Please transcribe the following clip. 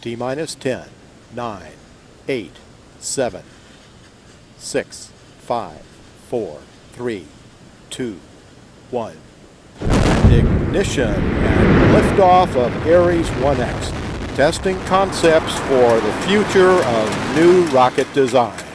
T minus 10, 9, 8, 7, 6, 5, 4, 3, 2, 1. And ignition and liftoff of Ares 1X. Testing concepts for the future of new rocket design.